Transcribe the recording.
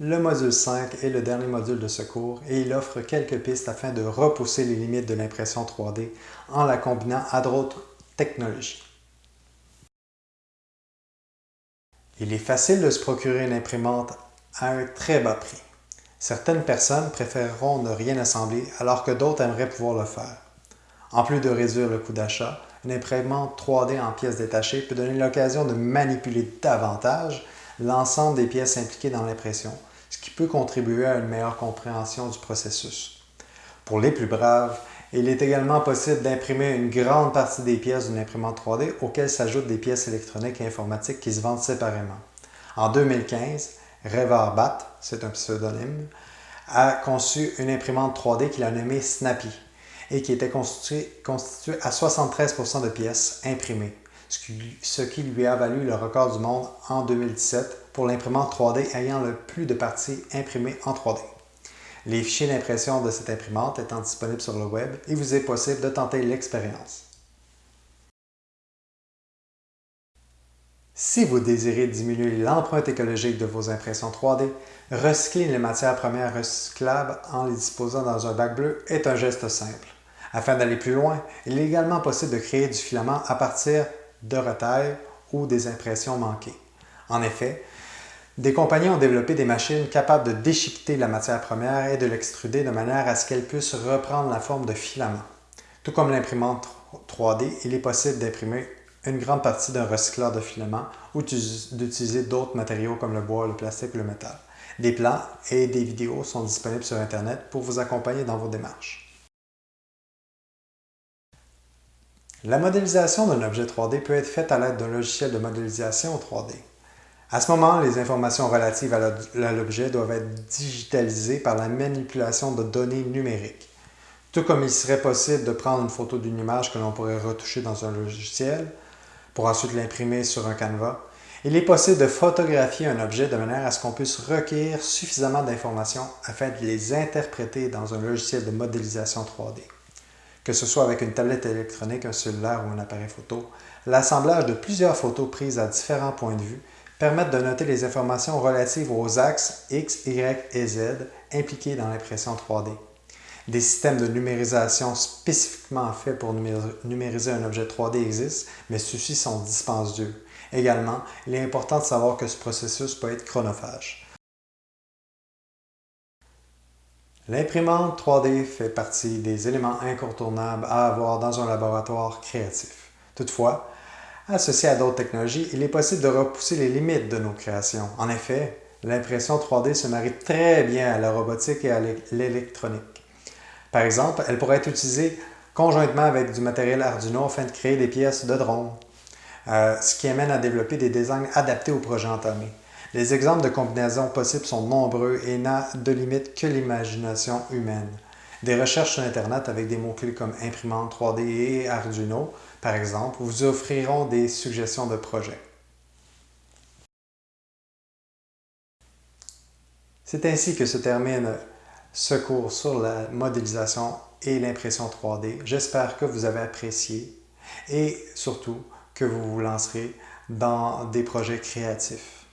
Le module 5 est le dernier module de ce cours et il offre quelques pistes afin de repousser les limites de l'impression 3D en la combinant à d'autres technologies. Il est facile de se procurer une imprimante à un très bas prix. Certaines personnes préféreront ne rien assembler alors que d'autres aimeraient pouvoir le faire. En plus de réduire le coût d'achat, une imprimante 3D en pièces détachées peut donner l'occasion de manipuler davantage l'ensemble des pièces impliquées dans l'impression, peut contribuer à une meilleure compréhension du processus. Pour les plus braves, il est également possible d'imprimer une grande partie des pièces d'une imprimante 3D auxquelles s'ajoutent des pièces électroniques et informatiques qui se vendent séparément. En 2015, Rêveur Bat, c'est un pseudonyme, a conçu une imprimante 3D qu'il a nommée Snappy et qui était constituée, à 73% de pièces imprimées ce qui lui a valu le record du monde en 2017 pour l'imprimante 3D ayant le plus de parties imprimées en 3D. Les fichiers d'impression de cette imprimante étant disponibles sur le web, il vous est possible de tenter l'expérience. Si vous désirez diminuer l'empreinte écologique de vos impressions 3D, recycler les matières premières recyclables en les disposant dans un bac bleu est un geste simple. Afin d'aller plus loin, il est également possible de créer du filament à partir de retail ou des impressions manquées. En effet, des compagnies ont développé des machines capables de déchiqueter la matière première et de l'extruder de manière à ce qu'elle puisse reprendre la forme de filament. Tout comme l'imprimante 3D, il est possible d'imprimer une grande partie d'un recycleur de filament ou d'utiliser d'autres matériaux comme le bois, le plastique ou le métal. Des plans et des vidéos sont disponibles sur Internet pour vous accompagner dans vos démarches. La modélisation d'un objet 3D peut être faite à l'aide d'un logiciel de modélisation 3D. À ce moment, les informations relatives à l'objet doivent être digitalisées par la manipulation de données numériques. Tout comme il serait possible de prendre une photo d'une image que l'on pourrait retoucher dans un logiciel pour ensuite l'imprimer sur un canevas, il est possible de photographier un objet de manière à ce qu'on puisse recueillir suffisamment d'informations afin de les interpréter dans un logiciel de modélisation 3D que ce soit avec une tablette électronique, un cellulaire ou un appareil photo, l'assemblage de plusieurs photos prises à différents points de vue permettent de noter les informations relatives aux axes X, Y et Z impliqués dans l'impression 3D. Des systèmes de numérisation spécifiquement faits pour numériser un objet 3D existent, mais ceux-ci sont dispendieux. Également, il est important de savoir que ce processus peut être chronophage. L'imprimante 3D fait partie des éléments incontournables à avoir dans un laboratoire créatif. Toutefois, associé à d'autres technologies, il est possible de repousser les limites de nos créations. En effet, l'impression 3D se marie très bien à la robotique et à l'électronique. Par exemple, elle pourrait être utilisée conjointement avec du matériel Arduino afin de créer des pièces de drone, euh, ce qui amène à développer des designs adaptés au projet entamé. Les exemples de combinaisons possibles sont nombreux et n'a de limite que l'imagination humaine. Des recherches sur Internet avec des mots-clés comme imprimante 3D et Arduino, par exemple, vous offriront des suggestions de projets. C'est ainsi que se termine ce cours sur la modélisation et l'impression 3D. J'espère que vous avez apprécié et surtout que vous vous lancerez dans des projets créatifs.